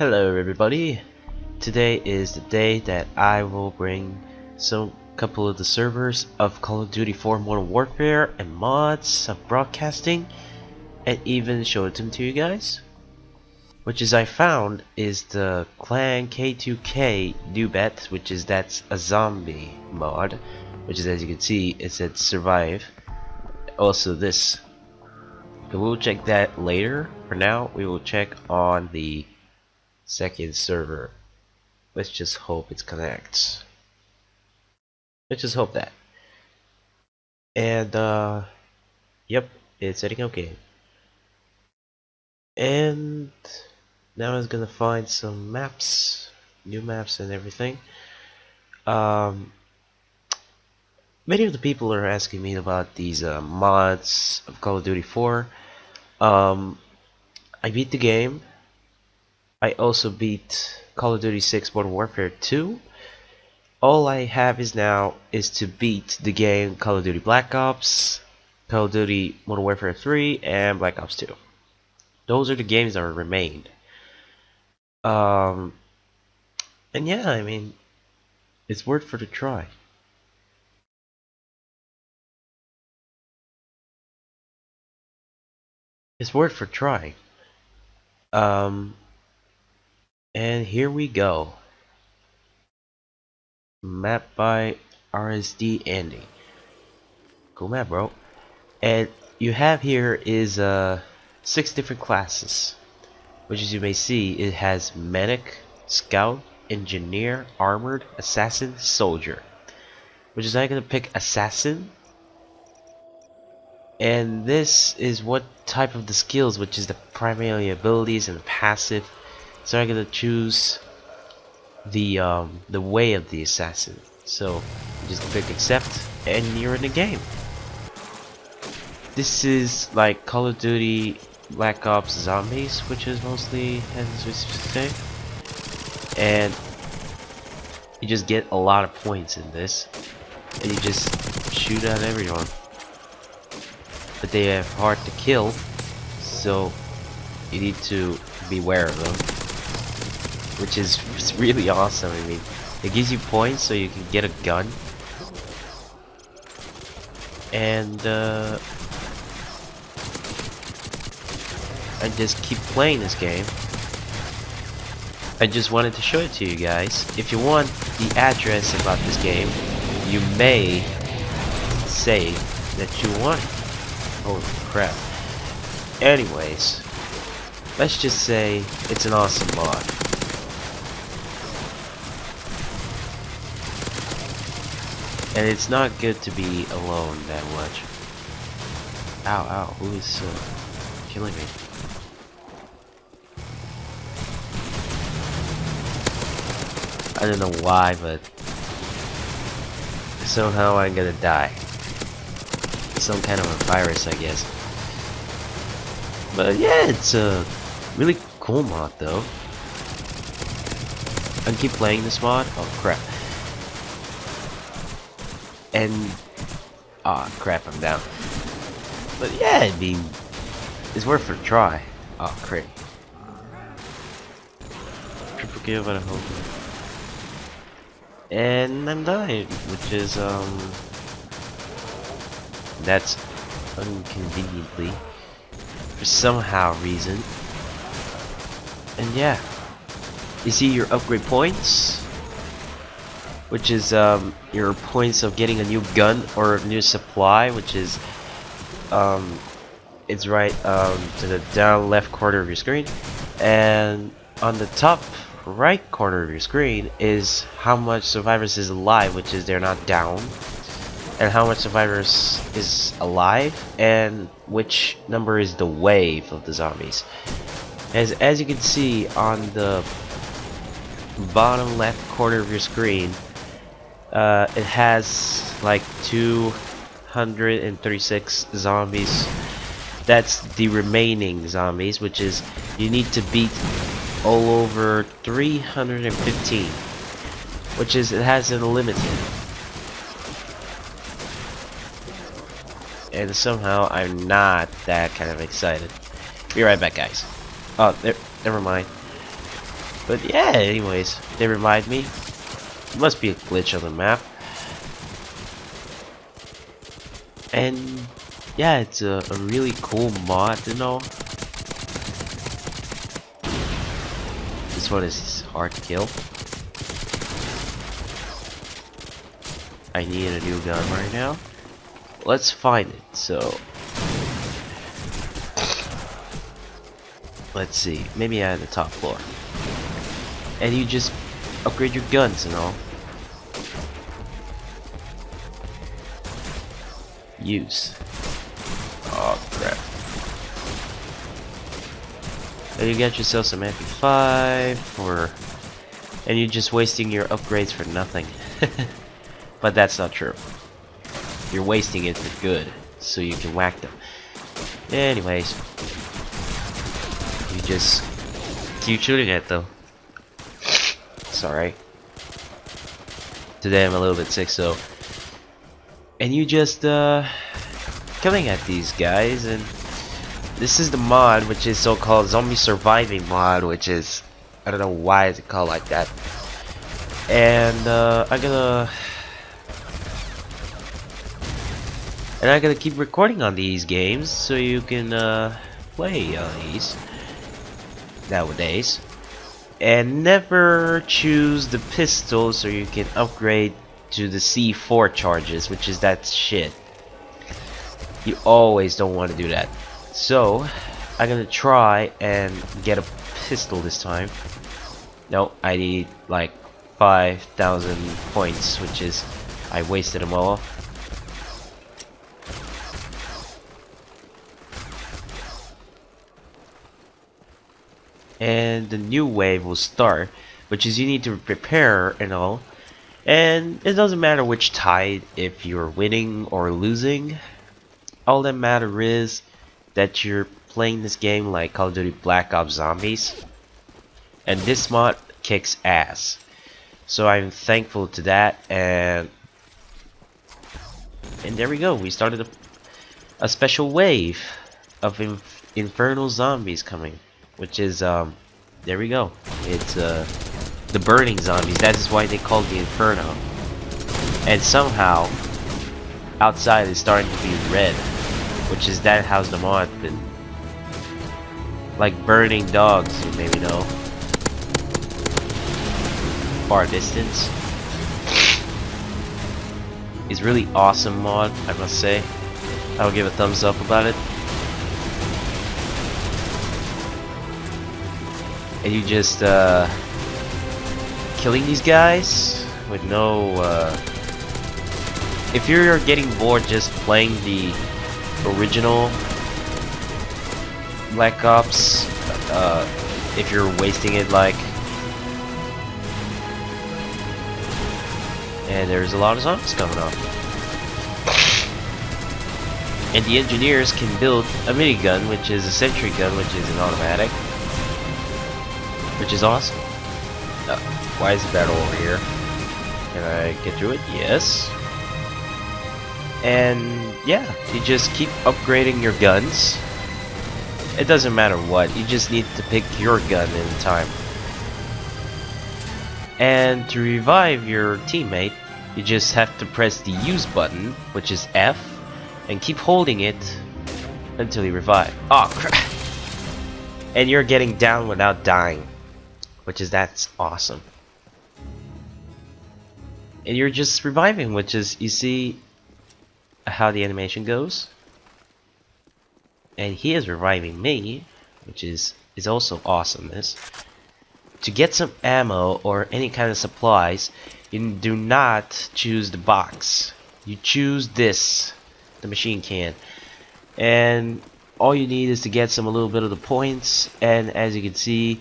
Hello everybody. Today is the day that I will bring some couple of the servers of Call of Duty 4 Modern Warfare and mods of broadcasting and even show it to you guys. Which is I found is the Clan K2K new bet, which is that's a zombie mod, which is as you can see it said survive. Also this. We'll check that later. For now, we will check on the second server. Let's just hope it connects. Let's just hope that. And uh yep, it's setting okay. And now I'm gonna find some maps, new maps and everything. Um many of the people are asking me about these uh, mods of Call of Duty 4. Um I beat the game I also beat Call of Duty 6 Modern Warfare 2. All I have is now is to beat the game Call of Duty Black Ops, Call of Duty Modern Warfare 3, and Black Ops 2. Those are the games that remained. Um, and yeah, I mean, it's worth for the try. It's worth for trying. Um, and here we go. Map by RSD Andy. Cool map, bro. And you have here is uh six different classes, which as you may see, it has medic, scout, engineer, armored, assassin, soldier. Which is I'm gonna pick assassin. And this is what type of the skills, which is the primary abilities and the passive so I'm gonna choose the um, the way of the assassin. So just click accept and you're in the game. This is like Call of Duty Black Ops Zombies, which is mostly as we say. And you just get a lot of points in this. And you just shoot at everyone. But they are hard to kill, so you need to beware of them which is really awesome. I mean, it gives you points so you can get a gun. And uh, I just keep playing this game. I just wanted to show it to you guys. If you want the address about this game, you may say that you want. Holy crap. Anyways, let's just say it's an awesome mod. And it's not good to be alone that much. Ow, ow, who is uh, killing me? I don't know why, but somehow I'm gonna die. Some kind of a virus, I guess. But yeah, it's a really cool mod though. I keep playing this mod. Oh crap and ah oh, crap I'm down. But yeah I mean it's worth a try. Oh crap triple kill but I hope and I'm dying which is um that's inconveniently for somehow reason. And yeah. You see your upgrade points which is um, your points of getting a new gun or a new supply, which is um, it's right um, to the down left corner of your screen, and on the top right corner of your screen is how much survivors is alive, which is they're not down, and how much survivors is alive, and which number is the wave of the zombies. As as you can see on the bottom left corner of your screen uh, it has like 236 zombies. That's the remaining zombies, which is you need to beat all over 315, which is it has an unlimited. And somehow I'm not that kind of excited. Be right back, guys. Oh, never mind. But yeah, anyways, they remind me. It must be a glitch on the map. And yeah, it's a, a really cool mod, you know. This one is hard to kill. I need a new gun right now. Let's find it. So let's see, maybe at the top floor. And you just upgrade your guns and all. Use. Oh crap. And you got yourself some MP5 or and you're just wasting your upgrades for nothing. but that's not true. You're wasting it for good, so you can whack them. Anyways, you just keep shooting it Sorry. Today I'm a little bit sick, so. And you just uh killing at these guys and this is the mod which is so-called zombie surviving mod which is I don't know why it's called like that. And uh, I'm gonna and I'm gonna keep recording on these games so you can uh, play on these nowadays and never choose the pistol so you can upgrade to the C4 charges which is that shit. You always don't want to do that. So I'm gonna try and get a pistol this time. No I need like 5,000 points which is I wasted them all and the new wave will start which is you need to prepare and all. And it doesn't matter which tide if you're winning or losing. All that matter is that you're playing this game like Call of Duty Black Ops Zombies. And this mod kicks ass. So I'm thankful to that and and there we go. We started a, a special wave of inf infernal zombies coming which is um there we go. It's uh the burning zombies. That is why they call the inferno. And somehow outside is starting to be red which is that how's the mod been like burning dogs you maybe know. Far distance. Is really awesome mod I must say. I'll give a thumbs up about it and you just uh, killing these guys with no uh, if you're getting bored just playing the original Black Ops uh, if you're wasting it like and there's a lot of zombies coming up. And the engineers can build a minigun which is a sentry gun which is an automatic which is awesome. Uh, why is the battle over here? Can I get through it? Yes. And yeah, you just keep upgrading your guns. It doesn't matter what, you just need to pick your gun in time. And to revive your teammate, you just have to press the use button, which is F, and keep holding it until you revive. Oh crap! And you're getting down without dying which is that's awesome. And you're just reviving, which is you see how the animation goes. And he is reviving me, which is is also awesomeness. To get some ammo or any kind of supplies, you do not choose the box. You choose this, the machine can. And all you need is to get some a little bit of the points and as you can see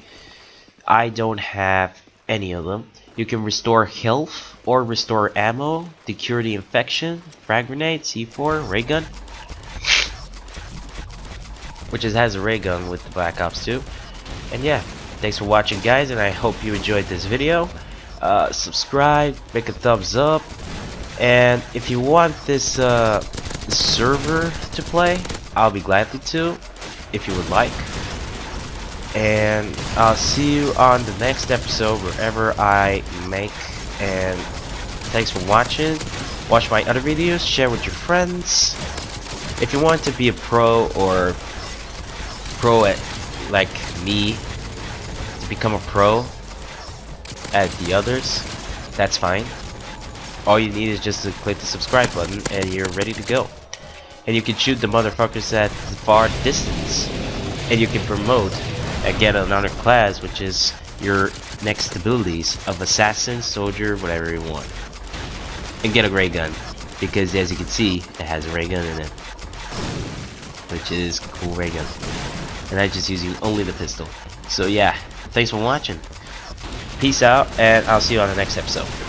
I don't have any of them. You can restore health or restore ammo, to cure the infection, frag grenade, C4, ray gun. Which is, has a ray gun with the Black Ops 2. And yeah, thanks for watching guys and I hope you enjoyed this video. Uh, subscribe, make a thumbs up. And if you want this uh, server to play, I'll be glad to if you would like and I'll see you on the next episode wherever I make and thanks for watching. Watch my other videos share with your friends. If you want to be a pro or pro at like me to become a pro at the others that's fine. All you need is just to click the subscribe button and you're ready to go. And you can shoot the motherfuckers at far distance. And you can promote Uh, get another class which is your next abilities of assassin soldier whatever you want. And get a ray gun because as you can see it has a ray gun in it which is cool ray gun. And I'm just using only the pistol. So yeah thanks for watching. Peace out and I'll see you on the next episode